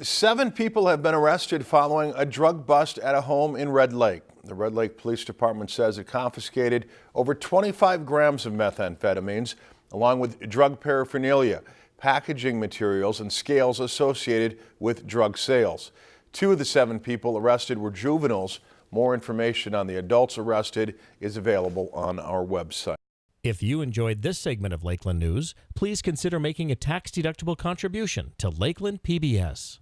Seven people have been arrested following a drug bust at a home in Red Lake. The Red Lake Police Department says it confiscated over 25 grams of methamphetamines, along with drug paraphernalia, packaging materials, and scales associated with drug sales. Two of the seven people arrested were juveniles. More information on the adults arrested is available on our website. If you enjoyed this segment of Lakeland News, please consider making a tax-deductible contribution to Lakeland PBS.